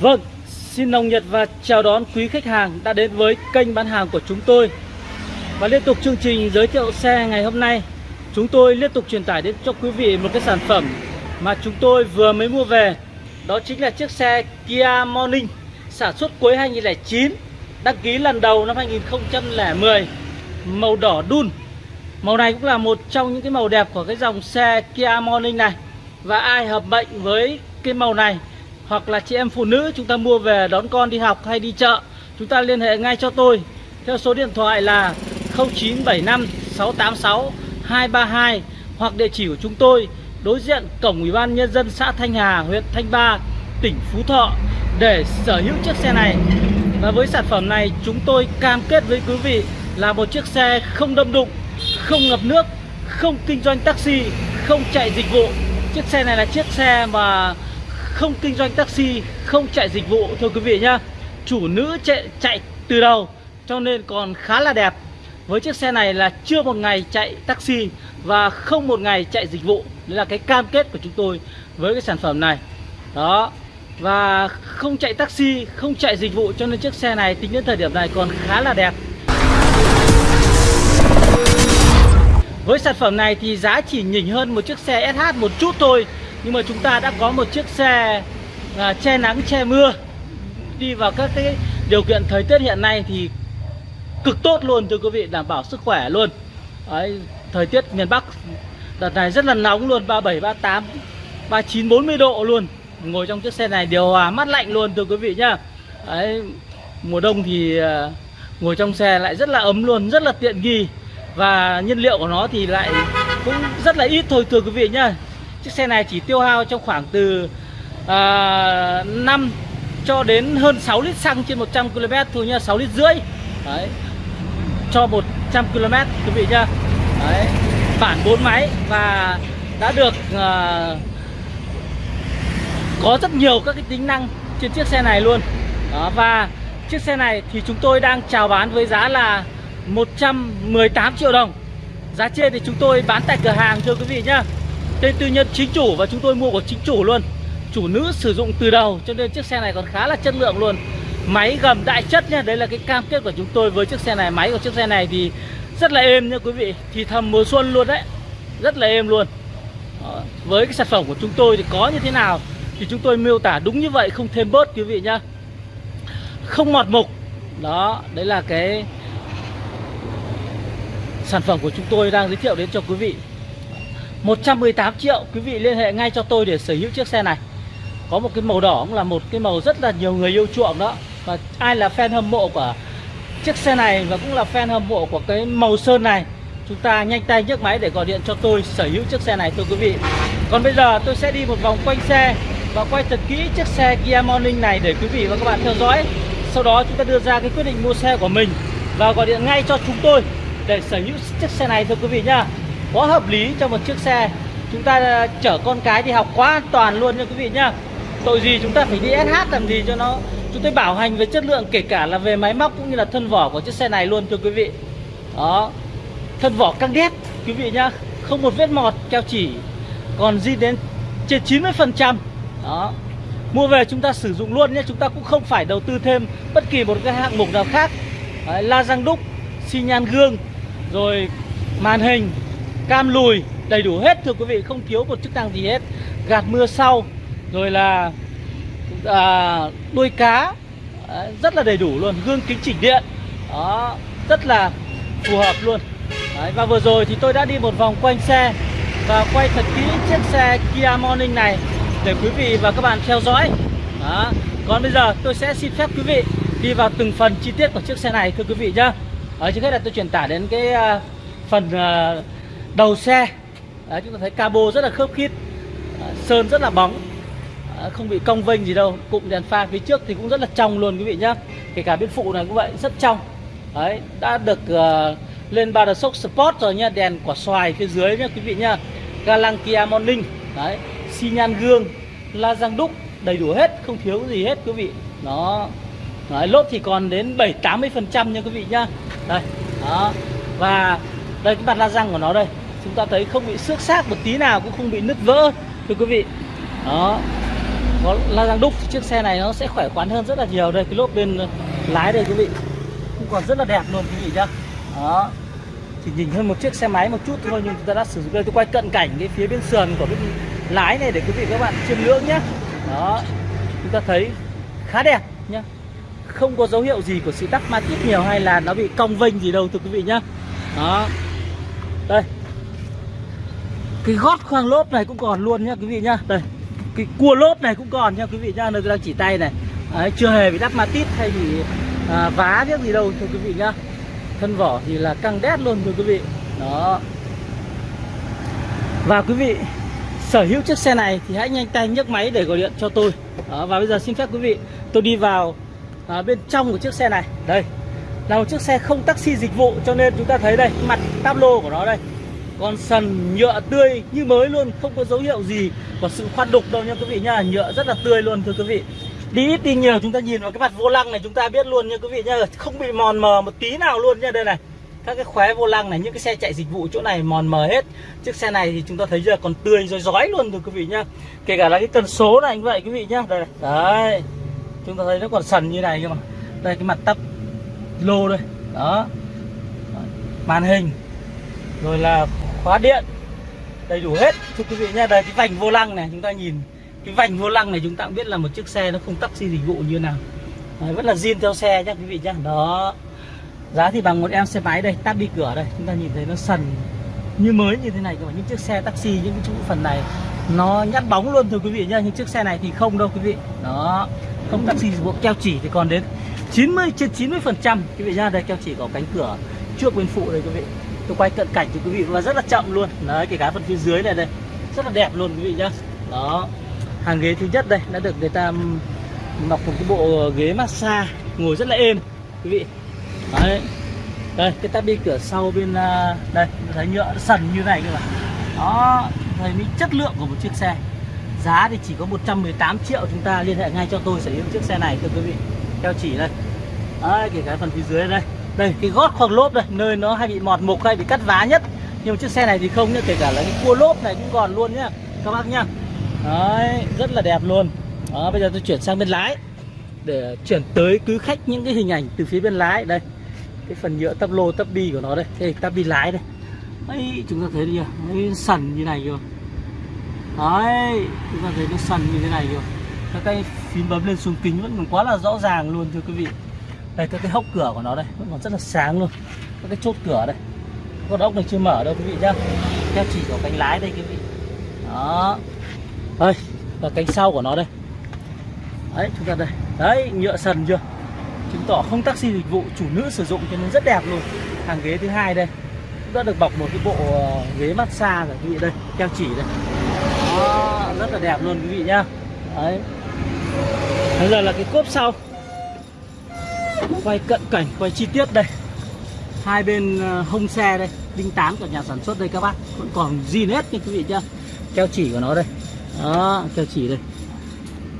Vâng, xin nồng nhiệt và chào đón quý khách hàng đã đến với kênh bán hàng của chúng tôi. Và liên tục chương trình giới thiệu xe ngày hôm nay Chúng tôi liên tục truyền tải đến cho quý vị một cái sản phẩm mà chúng tôi vừa mới mua về. Đó chính là chiếc xe Kia Morning sản xuất cuối 2009 Đăng ký lần đầu năm 2010 Màu đỏ đun. Màu này cũng là một trong những cái màu đẹp của cái dòng xe Kia Morning này. Và ai hợp mệnh với cái màu này hoặc là chị em phụ nữ chúng ta mua về đón con đi học hay đi chợ, chúng ta liên hệ ngay cho tôi. Theo số điện thoại là 0975 686 232 hoặc địa chỉ của chúng tôi, đối diện cổng ủy ban nhân dân xã Thanh Hà, huyện Thanh Ba, tỉnh Phú Thọ để sở hữu chiếc xe này. Và với sản phẩm này, chúng tôi cam kết với quý vị là một chiếc xe không đâm đụng, không ngập nước, không kinh doanh taxi, không chạy dịch vụ. Chiếc xe này là chiếc xe mà không kinh doanh taxi, không chạy dịch vụ thưa quý vị nhá. Chủ nữ chạy, chạy từ đầu cho nên còn khá là đẹp. Với chiếc xe này là chưa một ngày chạy taxi và không một ngày chạy dịch vụ. Đấy là cái cam kết của chúng tôi với cái sản phẩm này. Đó. Và không chạy taxi, không chạy dịch vụ cho nên chiếc xe này tính đến thời điểm này còn khá là đẹp. Với sản phẩm này thì giá chỉ nhỉnh hơn một chiếc xe SH một chút thôi nhưng mà chúng ta đã có một chiếc xe à, che nắng che mưa. Đi vào các cái điều kiện thời tiết hiện nay thì cực tốt luôn thưa quý vị đảm bảo sức khỏe luôn. Đấy, thời tiết miền Bắc đợt này rất là nóng luôn 37 38 39 40 độ luôn. Ngồi trong chiếc xe này điều hòa mát lạnh luôn thưa quý vị nhá. Đấy, mùa đông thì à, ngồi trong xe lại rất là ấm luôn rất là tiện nghi. Và nhiên liệu của nó thì lại cũng rất là ít thôi thưa quý vị nhá. Chiếc xe này chỉ tiêu hao trong khoảng từ ờ, à, 5 cho đến hơn 6 lít xăng trên 100 km thôi nha 6 lít rưỡi. Đấy. Cho 100 km quý vị nhá. Đấy. Bản 4 máy và đã được à, có rất nhiều các cái tính năng trên chiếc xe này luôn. Đó, Và chiếc xe này thì chúng tôi đang chào bán với giá là 118 triệu đồng. Giá trên thì chúng tôi bán tại cửa hàng thưa quý vị nhá. Tên tư nhân chính chủ và chúng tôi mua của chính chủ luôn. Chủ nữ sử dụng từ đầu, cho nên chiếc xe này còn khá là chất lượng luôn. Máy gầm đại chất nha Đấy là cái cam kết của chúng tôi với chiếc xe này. Máy của chiếc xe này thì rất là êm nha quý vị. Thì thầm mùa xuân luôn đấy, Rất là êm luôn. Đó. Với cái sản phẩm của chúng tôi thì có như thế nào Thì chúng tôi miêu tả đúng như vậy, Không thêm bớt quý vị nhá. Không mọt mục. Đó, Đấy là cái Sản phẩm của chúng tôi đang giới thiệu đến cho quý vị. 118 triệu, quý vị liên hệ ngay cho tôi để sở hữu chiếc xe này. Có một cái màu đỏ cũng là một cái màu rất là nhiều người yêu chuộng đó. Và ai là fan hâm mộ của chiếc xe này và cũng là fan hâm mộ của cái màu sơn này, Chúng ta nhanh tay nhấc máy để gọi điện cho tôi sở hữu chiếc xe này, thưa quý vị. Còn bây giờ tôi sẽ đi một vòng quanh xe và quay thật kỹ chiếc xe Kia Morning này để quý vị và các bạn theo dõi. Sau đó chúng ta đưa ra cái quyết định mua xe của mình Và gọi điện ngay cho chúng tôi để sở hữu chiếc xe này, thưa quý vị nhá quá hợp lý cho một chiếc xe. Chúng ta à, chở con cái đi học quá an toàn luôn nha quý vị nhá. Tội gì chúng ta phải đi SH làm gì cho nó? Chúng tôi bảo hành về chất lượng kể cả là về máy móc cũng như là thân vỏ của chiếc xe này luôn thưa quý vị. Đó. Thân vỏ căng đét quý vị nhá. Không một vết mọt keo chỉ. Còn di đến trên 90 phần trăm. Đó. Mua về chúng ta sử dụng luôn nhé chúng ta cũng không phải đầu tư thêm bất kỳ một cái hạng mục nào khác. Đấy, la răng đúc xi nhan gương rồi màn hình cam lùi đầy đủ hết thưa quý vị không thiếu một chức năng gì hết. Gạt mưa sau rồi là à, đuôi cá à, rất là đầy đủ luôn gương kính chỉnh điện đó rất là phù hợp luôn. Đấy, và vừa rồi thì tôi đã đi một vòng quanh xe và quay thật kỹ chiếc xe Kia Morning này để quý vị và các bạn theo dõi. Đó. còn bây giờ tôi sẽ xin phép quý vị đi vào từng phần chi tiết của chiếc xe này thưa quý vị nhá. Ở trước hết là tôi truyền tải đến cái uh, phần uh, đầu xe. Đấy, chúng ta thấy cabo rất là khớp khít à, sơn rất là bóng à, không bị cong vênh gì đâu cụm đèn pha phía trước thì cũng rất là trong luôn quý vị nhá. Kể cả bên phụ này cũng vậy rất trong. Đấy đã được uh, lên ba sốc sport rồi nha đèn quả xoài phía dưới nhá quý vị nhá. Ga lăng kia morning đấy xi nhan gương la răng đúc đầy đủ hết không thiếu gì hết quý vị. Nó đấy, lốp thì còn đến 7 80 phần trăm nha quý vị nhá. Đây đó. Và đây cái mặt la răng của nó đây chúng ta thấy không bị xước xác một tí nào, cũng không bị nứt vỡ. Thưa quý vị, đó, có la răng đúc thì chiếc xe này nó sẽ khỏe khoắn hơn rất là nhiều. Đây, cái lốp bên lái đây, quý vị, cũng còn rất là đẹp luôn, quý vị nhá. Đó, chỉ nhìn hơn một chiếc xe máy một chút thôi, nhưng chúng ta đã sử dụng đây. Tôi quay cận cảnh cái phía bên sườn của bên lái này để quý vị các bạn chiêm ngưỡng nhé đó, chúng ta thấy khá đẹp nhá. Không có dấu hiệu gì của sự tắc ma tít nhiều hay là nó bị cong vênh gì đâu, thưa quý vị nhá. Đó, đây cái gót khoang lốp này cũng còn luôn nhá quý vị nhá. Đây cái cua lốp này cũng còn nha quý vị nhá nơi tôi đang chỉ tay này. Đấy, chưa hề bị đắp ma tít hay bị à, vá biết gì đâu thưa quý vị nhá. Thân vỏ thì là căng đét luôn thưa quý vị. Đó. Và quý vị sở hữu chiếc xe này thì hãy nhanh tay nhấc máy để gọi điện cho tôi. Đó, và bây giờ xin phép quý vị tôi đi vào à, bên trong của chiếc xe này. Đây là một chiếc xe không taxi dịch vụ cho nên chúng ta thấy đây mặt tablo của nó đây con sần nhựa tươi như mới luôn, không có dấu hiệu gì của sự khoan đục đâu nha quý vị nha nhựa rất là tươi luôn, thưa quý vị. Đi ít đi nhiều, chúng ta nhìn vào cái mặt vô lăng này, chúng ta biết luôn nha quý vị nha không bị mòn mờ một tí nào luôn nha đây này, các cái khóe vô lăng này, những cái xe chạy dịch vụ chỗ này mòn mờ hết. Chiếc xe này thì chúng ta thấy giờ còn tươi rồi rói luôn, thưa quý vị nhá. Kể cả là cái cần số này như vậy, quý vị nhá. Đây này. đấy. Chúng ta thấy nó còn sần như này cơ mà. Đây, cái mặt tắp lô đây. Đó. Màn hình. Rồi là khóa điện. Đầy đủ hết. Thưa quý vị nha đây cái vành vô lăng này chúng ta nhìn. Cái vành vô lăng này chúng ta cũng biết là một chiếc xe nó không taxi dịch vụ như nào. Đấy, vẫn là zin theo xe nhá quý vị nhá. Đó. Giá thì bằng một em xe máy đây tắt đi cửa đây. Chúng ta nhìn thấy nó sần như mới như thế này các bạn những chiếc xe taxi những cái chỗ phần này nó nhát bóng luôn thưa quý vị nhá. Những chiếc xe này thì không đâu quý vị. Đó. Không taxi dịch vụ keo chỉ thì còn đến 90 trên 90 phần trăm. Quý vị nhá đây keo chỉ có cánh cửa trước bên phụ đây quý vị tôi quay cận cảnh cho quý vị và rất là chậm luôn. Đấy kể cả phần phía dưới này đây. Rất là đẹp luôn quý vị nhá. Đó. Hàng ghế thứ nhất đây đã được người ta mọc một cái bộ ghế massage ngồi rất là êm quý vị. Đấy. Đây cái tabi cửa sau bên à, đây thấy nhựa sần như này cơ mà. Đó thấy những chất lượng của một chiếc xe. Giá thì chỉ có 118 triệu chúng ta liên hệ ngay cho tôi sở hữu chiếc xe này thưa quý vị. Theo chỉ đây. Đấy, kể cả phần phía dưới đây đây, cái gót khoang lốp đây, nơi nó hay bị mọt mục hay bị cắt vá nhất. Nhưng mà chiếc xe này thì không nhá, kể cả là cái cua lốp này cũng còn luôn nhá, các bác nhá. Đấy, rất là đẹp luôn. Đó, bây giờ tôi chuyển sang bên lái, để chuyển tới cứ khách những cái hình ảnh từ phía bên lái. Đây, cái phần nhựa tắp lô, tắp bi của nó đây đây tắp bi lái đây. Ấy, chúng ta thấy đi nó sần như này kìa. Đấy, chúng ta thấy nó sần như thế này kìa. Các cái phím bấm lên xuống kính vẫn còn quá là rõ ràng luôn, thưa quý vị đây các cái hốc cửa của nó đây vẫn còn rất là sáng luôn. Các cái chốt cửa đây. Con ốc này chưa mở đâu quý vị nhá. Theo chỉ của cánh lái đây quý vị. Đó. Đây và cánh sau của nó đây. Đấy chúng ta đây. Đấy nhựa sần chưa? Chứng tỏ không taxi dịch vụ chủ nữ sử dụng cho nên rất đẹp luôn. Hàng ghế thứ hai đây. Cũng đã được bọc một cái bộ ờ, ghế massage rồi quý vị đây. Keo chỉ đây. Đó, rất là đẹp luôn quý vị nhá. Đấy. Bây giờ là cái cốp sau quay cận cảnh quay chi tiết đây. Hai bên ờ, hông xe đây đinh tán của nhà sản xuất đây các bác. Vẫn còn zin hết nha quý vị nhá. Keo chỉ của nó đây. Đó keo chỉ đây.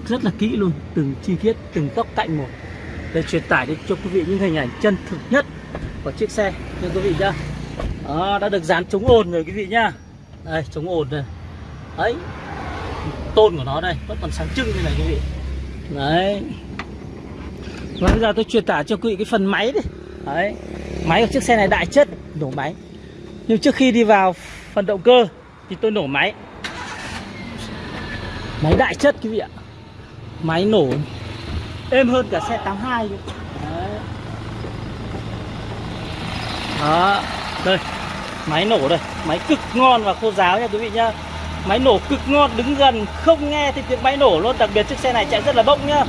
Rất là kỹ luôn từng chi tiết từng tóc cạnh một. Để truyền tải đến cho quý vị những hình ảnh chân thực nhất của chiếc xe nha quý vị nhá. Đó, đã được dán chống ồn rồi quý vị nhá. Đây chống ồn này đấy. Tôn của nó đây vẫn còn sáng trưng như này quý vị. Đấy và bây giờ tôi truyền tải cho quý vị cái phần máy đi. Đấy máy của chiếc xe này đại chất nổ máy. Nhưng trước khi đi vào phần động cơ thì tôi nổ máy. Máy đại chất quý vị ạ. Máy nổ êm hơn cả xe 82 Đấy. Đó, đây Máy nổ đây, máy cực ngon và khô giáo nha quý vị nhá. Máy nổ cực ngon, đứng gần không nghe thì tiếng máy nổ luôn. Đặc biệt chiếc xe này chạy rất là bốc nhá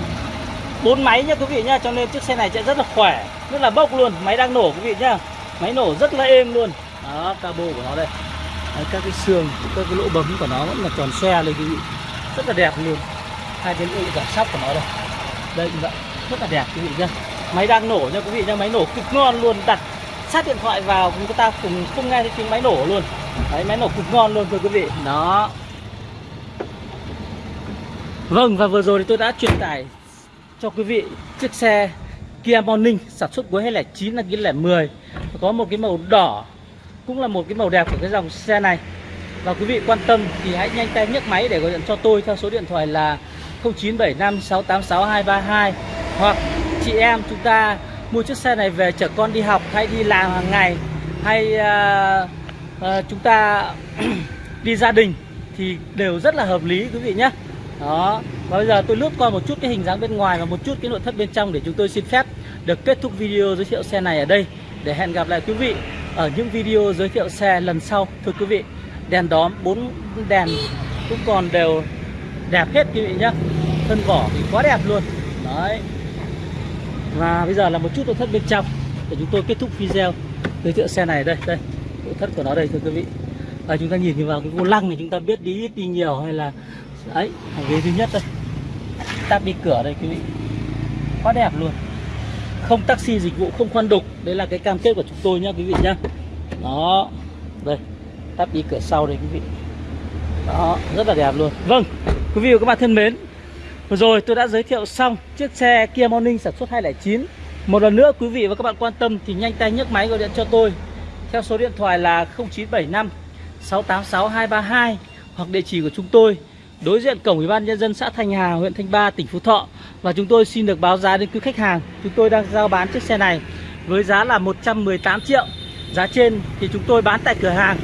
bốn máy nhá quý vị nhá Cho nên chiếc xe này chạy rất là khỏe. Rất là bốc luôn, máy đang nổ quý vị nhá. Máy nổ rất là êm luôn. Đó, cabo của nó đây. Đấy, Các cái xương, các cái lỗ bấm của nó vẫn là tròn xe lên quý vị. Rất là đẹp luôn. Hai cái lỗ giảm sóc của nó đây. Đây như vậy. Rất là đẹp quý vị nhá. Máy đang nổ nha quý vị nhá máy nổ cực ngon luôn. Đặt sát điện thoại vào chúng ta cùng không nghe thấy tiếng máy nổ luôn. Đấy máy nổ cực ngon luôn thưa quý vị. Đó. Vâng và vừa rồi thì tôi đã truyền tải cho quý vị chiếc xe Kia Morning sản xuất cuối 2009 là 2010 có một cái màu đỏ cũng là một cái màu đẹp của cái dòng xe này. Và quý vị quan tâm thì hãy nhanh tay nhấc máy để gọi điện cho tôi theo số điện thoại là 0975 686 232 hoặc chị em chúng ta mua chiếc xe này về chở con đi học hay đi làm hàng ngày hay uh, uh, chúng ta đi gia đình thì đều rất là hợp lý quý vị nhé. Đó và bây giờ tôi lướt qua một chút cái hình dáng bên ngoài và một chút cái nội thất bên trong để chúng tôi xin phép được kết thúc video giới thiệu xe này ở đây. Để hẹn gặp lại quý vị ở những video giới thiệu xe lần sau. Thưa quý vị, đèn đóm, bốn đèn cũng còn đều đẹp hết quý vị nhé thân vỏ thì quá đẹp luôn. Đấy. Và bây giờ là một chút nội thất bên trong để chúng tôi kết thúc video giới thiệu xe này đây. Đây, nội thất của nó đây, thưa quý vị. Và chúng ta nhìn vào cái vô lăng này chúng ta biết đi ít đi nhiều hay là ấy ghế duy nhất đây tắp đi cửa đây, quý vị. Quá đẹp luôn. Không taxi dịch vụ, không khoan đục. Đấy là cái cam kết của chúng tôi nhá, quý vị nhá. Đó. Đây. Tắp đi cửa sau đây, quý vị. Đó. Rất là đẹp luôn. Vâng. Quý vị và các bạn thân mến, vừa rồi tôi đã giới thiệu xong chiếc xe Kia Morning sản xuất 209 một lần nữa, quý vị và các bạn quan tâm thì nhanh tay nhấc máy gọi điện cho tôi. Theo số điện thoại là 0975 686 232 hoặc địa chỉ của chúng tôi đối diện cổng ủy ban nhân dân xã Thanh Hà, huyện Thanh Ba, tỉnh Phú Thọ và chúng tôi xin được báo giá đến quý khách hàng. Chúng tôi đang giao bán chiếc xe này với giá là 118 triệu. Giá trên thì chúng tôi bán tại cửa hàng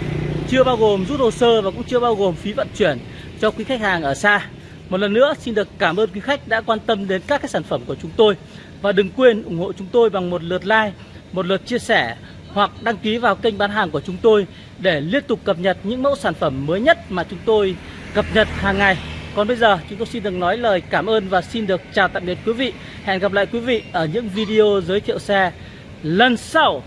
chưa bao gồm rút hồ sơ và cũng chưa bao gồm phí vận chuyển cho quý khách hàng ở xa. Một lần nữa xin được cảm ơn quý khách đã quan tâm đến các cái sản phẩm của chúng tôi và đừng quên ủng hộ chúng tôi bằng một lượt like, một lượt chia sẻ hoặc đăng ký vào kênh bán hàng của chúng tôi để liên tục cập nhật những mẫu sản phẩm mới nhất mà chúng tôi cập nhật hàng ngày. Còn bây giờ, chúng tôi xin được nói lời cảm ơn và xin được chào tạm biệt quý vị. Hẹn gặp lại quý vị ở những video giới thiệu xe lần sau.